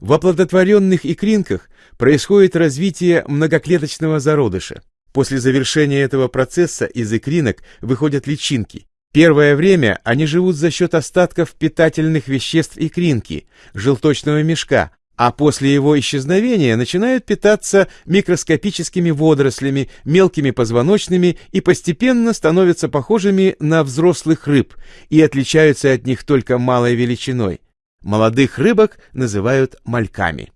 В оплодотворенных икринках происходит развитие многоклеточного зародыша. После завершения этого процесса из икринок выходят личинки. Первое время они живут за счет остатков питательных веществ икринки, желточного мешка, а после его исчезновения начинают питаться микроскопическими водорослями, мелкими позвоночными и постепенно становятся похожими на взрослых рыб и отличаются от них только малой величиной. Молодых рыбок называют мальками.